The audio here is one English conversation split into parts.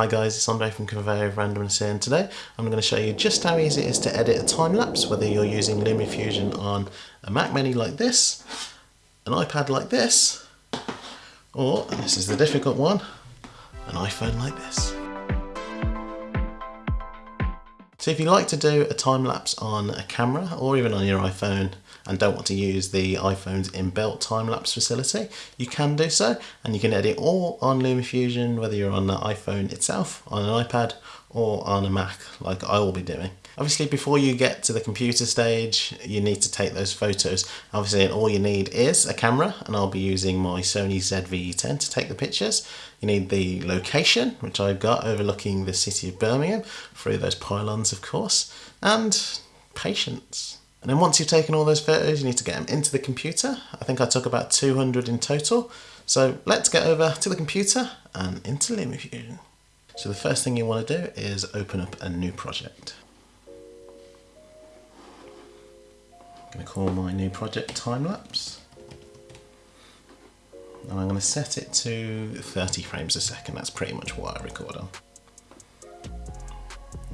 Hi guys, it's Andre from Conveyor of Randomness here and today I'm going to show you just how easy it is to edit a time lapse whether you're using LumaFusion on a Mac Mini like this, an iPad like this, or, this is the difficult one, an iPhone like this. So if you like to do a time lapse on a camera or even on your iPhone and don't want to use the iPhone's inbuilt time lapse facility, you can do so and you can edit all on LumaFusion whether you're on the iPhone itself, on an iPad or on a Mac like I will be doing. Obviously before you get to the computer stage you need to take those photos. Obviously all you need is a camera and I'll be using my Sony ZV-10 to take the pictures. You need the location which I've got overlooking the city of Birmingham through those pylons of course and patience. And then once you've taken all those photos you need to get them into the computer. I think I took about 200 in total. So let's get over to the computer and into LumaFusion. So the first thing you want to do is open up a new project. I'm going to call my new project time-lapse. And I'm going to set it to 30 frames a second, that's pretty much what I record on.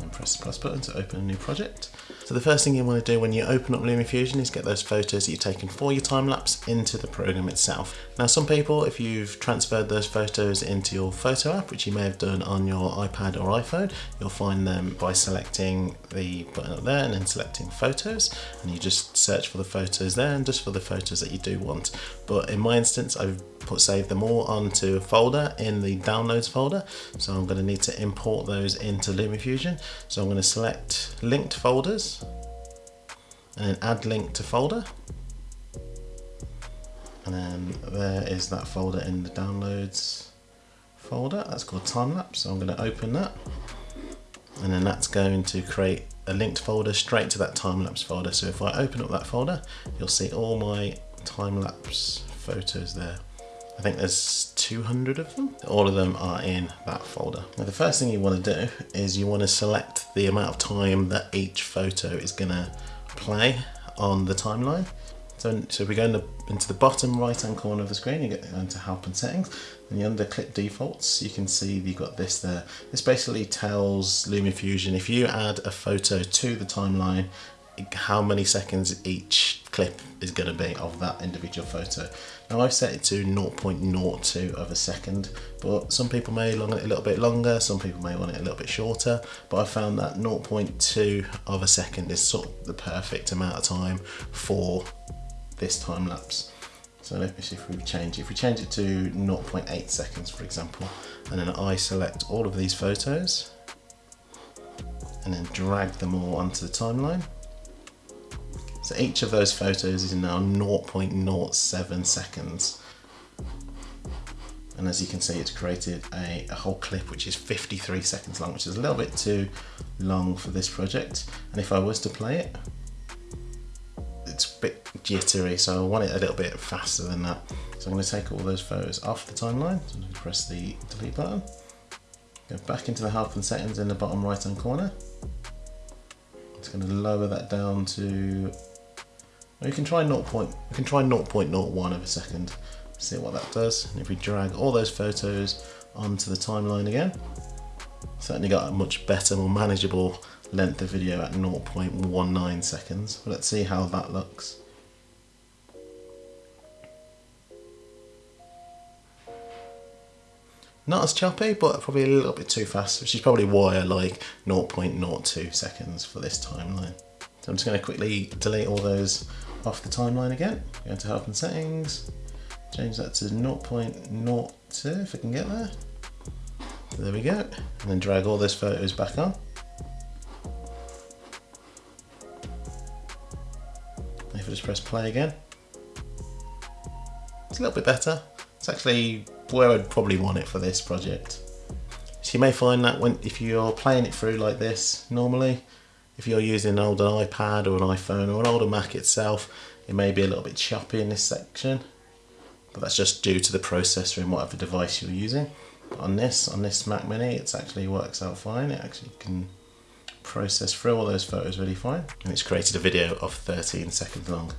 And press the plus button to open a new project. So the first thing you want to do when you open up LumaFusion is get those photos that you've taken for your time lapse into the program itself. Now some people, if you've transferred those photos into your photo app, which you may have done on your iPad or iPhone, you'll find them by selecting the button up there and then selecting photos and you just search for the photos there and just for the photos that you do want. But in my instance, I've put save them all onto a folder in the downloads folder. So I'm going to need to import those into LumaFusion. So I'm going to select linked folders and then add link to folder. And then there is that folder in the downloads folder. That's called time-lapse so I'm going to open that. And then that's going to create a linked folder straight to that time-lapse folder. So if I open up that folder you'll see all my time-lapse photos there. I think there's 200 of them. All of them are in that folder. Now the first thing you want to do is you want to select the amount of time that each photo is going to play on the timeline. So, so if we go in the, into the bottom right hand corner of the screen, you get into help and settings, and you under clip defaults, you can see you've got this there. This basically tells LumaFusion if you add a photo to the timeline, how many seconds each clip is going to be of that individual photo. Now I've set it to 0.02 of a second, but some people may want it a little bit longer, some people may want it a little bit shorter, but I found that 0.2 of a second is sort of the perfect amount of time for this time lapse. So let me see if we change it. If we change it to 0.8 seconds, for example, and then I select all of these photos and then drag them all onto the timeline, so each of those photos is now 0.07 seconds. And as you can see, it's created a, a, whole clip which is 53 seconds long, which is a little bit too long for this project. And if I was to play it, it's a bit jittery, so I want it a little bit faster than that. So I'm going to take all those photos off the timeline. So I'm to press the delete button. Go back into the help and settings in the bottom right hand corner. It's going to lower that down to you can try 0. Point, we can try 0.01 of a second, see what that does. And if we drag all those photos onto the timeline again, certainly got a much better, more manageable length of video at 0.19 seconds. But let's see how that looks. Not as choppy, but probably a little bit too fast, which is probably why I like 0.02 seconds for this timeline. So I'm just going to quickly delete all those off the timeline again, go into help and settings, change that to 0.02 if I can get there. There we go, and then drag all those photos back on. If I just press play again, it's a little bit better. It's actually where I'd probably want it for this project. So you may find that when if you're playing it through like this normally, if you're using an older iPad or an iPhone or an older Mac itself, it may be a little bit choppy in this section, but that's just due to the processor in whatever device you're using. On this, on this Mac Mini, it actually works out fine. It actually can process through all those photos really fine. And it's created a video of 13 seconds long.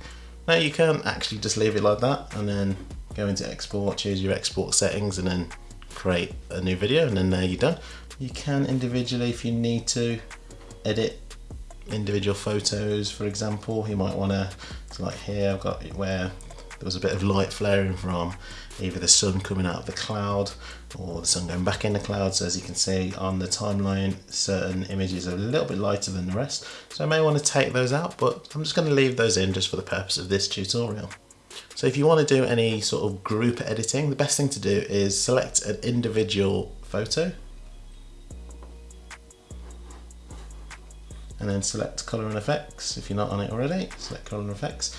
Now you can actually just leave it like that and then go into export, choose your export settings and then create a new video and then there you're done. You can individually, if you need to, edit individual photos, for example. You might want to, so like here I've got where there was a bit of light flaring from either the sun coming out of the cloud or the sun going back in the cloud. So as you can see on the timeline, certain images are a little bit lighter than the rest. So I may want to take those out, but I'm just going to leave those in just for the purpose of this tutorial. So if you want to do any sort of group editing, the best thing to do is select an individual photo and then select color and effects. If you're not on it already select color and effects.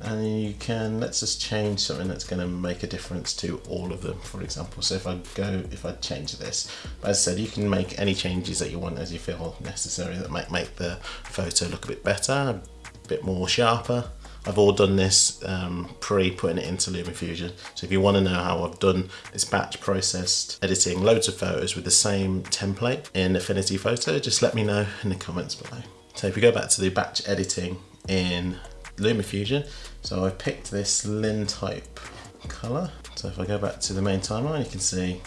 And you can let's just change something that's going to make a difference to all of them. For example so if I go if I change this as I said you can make any changes that you want as you feel necessary that might make the photo look a bit better a bit more sharper I've all done this um, pre putting it into LumaFusion. So if you want to know how I've done this batch processed editing loads of photos with the same template in Affinity Photo, just let me know in the comments below. So if we go back to the batch editing in LumaFusion, so I've picked this Lin type color. So if I go back to the main timeline, you can see,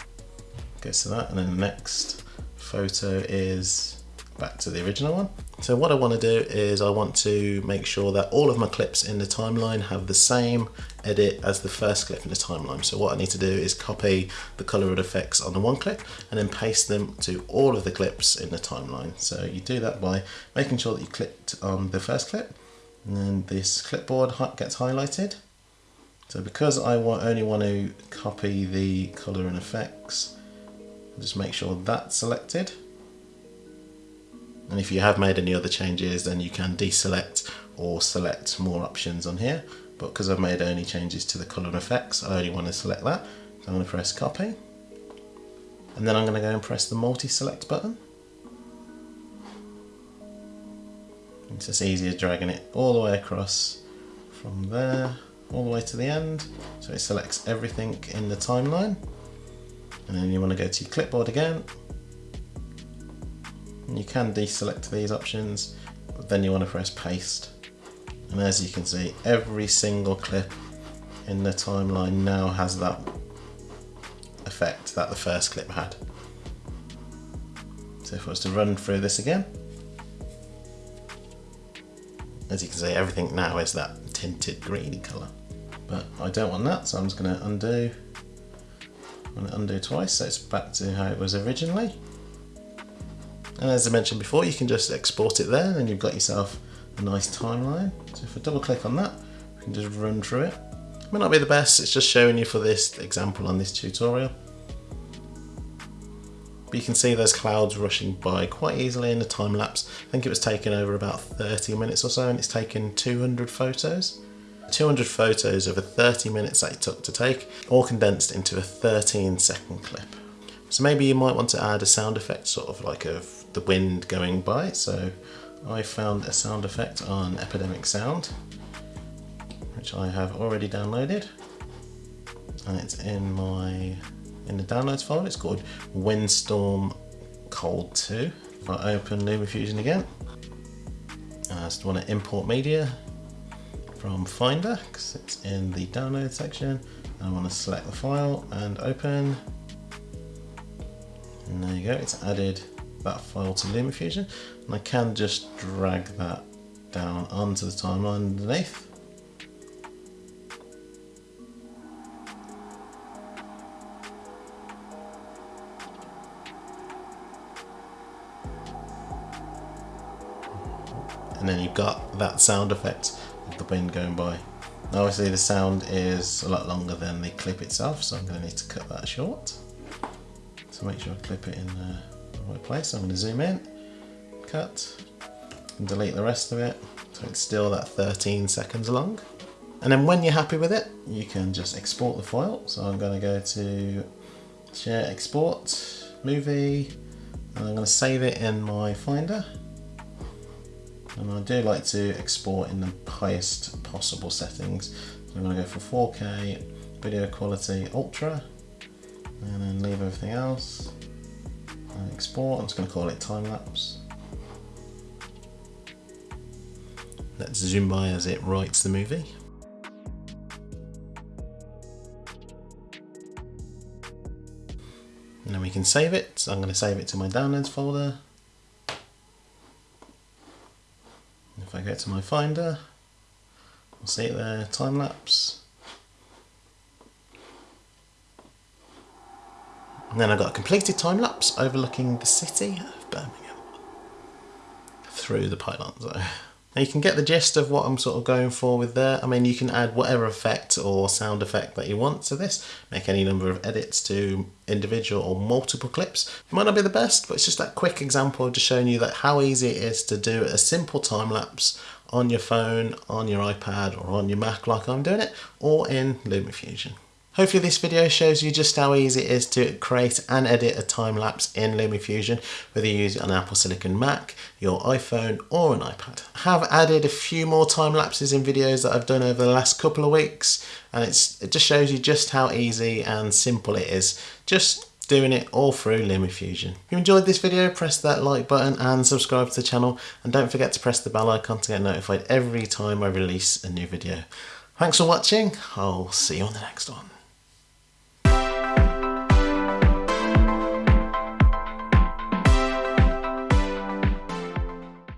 goes to that, and then the next photo is back to the original one. So what I want to do is I want to make sure that all of my clips in the timeline have the same edit as the first clip in the timeline. So what I need to do is copy the color and effects on the one clip and then paste them to all of the clips in the timeline. So you do that by making sure that you clicked on the first clip and then this clipboard gets highlighted. So because I only want to copy the color and effects, just make sure that's selected and if you have made any other changes, then you can deselect or select more options on here. But because I've made only changes to the color and effects, I only want to select that. So I'm going to press copy. And then I'm going to go and press the multi-select button. It's just easier dragging it all the way across from there all the way to the end. So it selects everything in the timeline. And then you want to go to clipboard again you can deselect these options, then you want to press paste. And as you can see, every single clip in the timeline now has that effect that the first clip had. So if I was to run through this again, as you can see, everything now is that tinted greeny colour. But I don't want that, so I'm just going to undo. I'm going to undo twice, so it's back to how it was originally. And as I mentioned before, you can just export it there and you've got yourself a nice timeline. So if I double click on that, we can just run through it. It may not be the best, it's just showing you for this example on this tutorial. But you can see those clouds rushing by quite easily in the time lapse. I think it was taken over about 30 minutes or so and it's taken 200 photos. 200 photos over 30 minutes that it took to take, all condensed into a 13 second clip. So maybe you might want to add a sound effect, sort of like of the wind going by. So I found a sound effect on Epidemic Sound, which I have already downloaded. And it's in my in the downloads folder. It's called Windstorm Cold 2. If I open LumaFusion again, I just want to import media from Finder because it's in the download section. I want to select the file and open. And there you go, it's added that file to LumaFusion and I can just drag that down onto the timeline underneath. And then you've got that sound effect of the wind going by. Now obviously the sound is a lot longer than the clip itself, so I'm going to need to cut that short. So make sure I clip it in there right place. I'm going to zoom in, cut, and delete the rest of it. So it's still that 13 seconds long. And then when you're happy with it, you can just export the file. So I'm going to go to share export, movie, and I'm going to save it in my Finder. And I do like to export in the highest possible settings. So I'm going to go for 4K, video quality, ultra, and then leave everything else export. I'm just going to call it time lapse. Let's zoom by as it writes the movie. And then we can save it. So I'm going to save it to my downloads folder. If I go to my Finder, we'll see it there, time lapse. And then I've got a completed time lapse overlooking the city of Birmingham through the pylons. Now you can get the gist of what I'm sort of going for with there. I mean, you can add whatever effect or sound effect that you want to this. Make any number of edits to individual or multiple clips. It might not be the best, but it's just that quick example of just showing you that how easy it is to do a simple time lapse on your phone, on your iPad or on your Mac like I'm doing it, or in LumaFusion. Hopefully this video shows you just how easy it is to create and edit a time lapse in LumaFusion, whether you use an Apple Silicon Mac, your iPhone or an iPad. I have added a few more time lapses in videos that I've done over the last couple of weeks and it's, it just shows you just how easy and simple it is. Just doing it all through LumaFusion. If you enjoyed this video, press that like button and subscribe to the channel and don't forget to press the bell icon to get notified every time I release a new video. Thanks for watching, I'll see you on the next one.